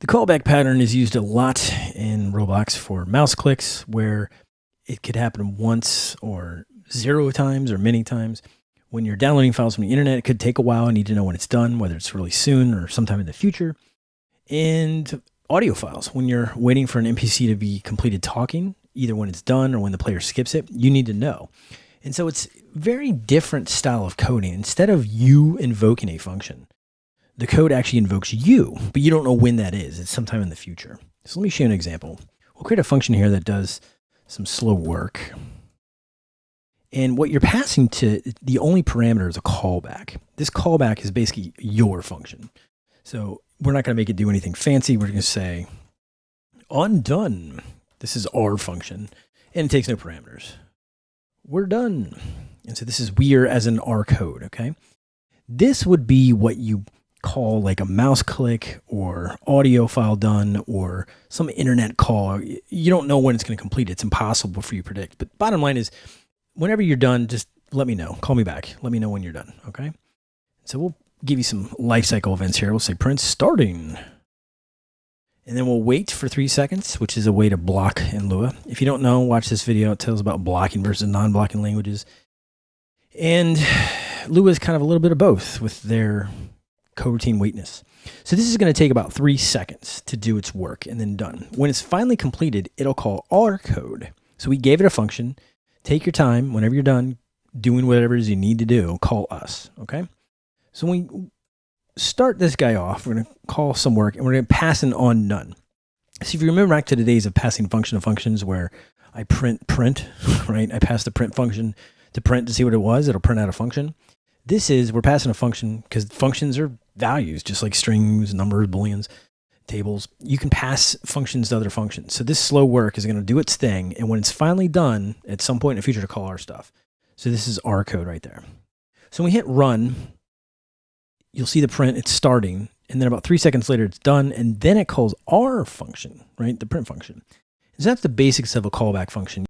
The callback pattern is used a lot in Roblox for mouse clicks where it could happen once or zero times or many times. When you're downloading files from the internet, it could take a while. You need to know when it's done, whether it's really soon or sometime in the future. And audio files, when you're waiting for an NPC to be completed talking, either when it's done or when the player skips it, you need to know. And so it's very different style of coding. Instead of you invoking a function, the code actually invokes you, but you don't know when that is. It's sometime in the future. So let me show you an example. We'll create a function here that does some slow work. And what you're passing to, the only parameter is a callback. This callback is basically your function. So we're not going to make it do anything fancy. We're going to say undone. This is our function and it takes no parameters. We're done. And so this is we're as in our code. Okay. This would be what you call like a mouse click or audio file done or some internet call. You don't know when it's going to complete. It's impossible for you to predict. But bottom line is whenever you're done, just let me know. Call me back. Let me know when you're done. Okay. So we'll give you some life cycle events here. We'll say print starting. And then we'll wait for three seconds, which is a way to block in Lua. If you don't know, watch this video. It tells about blocking versus non-blocking languages. And Lua is kind of a little bit of both with their coroutine waitness. So this is going to take about three seconds to do its work and then done. When it's finally completed, it'll call our code. So we gave it a function. Take your time. Whenever you're done doing whatever it is you need to do, call us. Okay. So when we start this guy off, we're going to call some work and we're going to pass an on none. So if you remember back to the days of passing function to functions where I print print, right? I pass the print function to print to see what it was. It'll print out a function. This is, we're passing a function because functions are values, just like strings, numbers, booleans, tables. You can pass functions to other functions. So this slow work is going to do its thing. And when it's finally done, at some point in the future to call our stuff. So this is our code right there. So when we hit run, you'll see the print, it's starting. And then about three seconds later, it's done. And then it calls our function, right? The print function. So that's the basics of a callback function.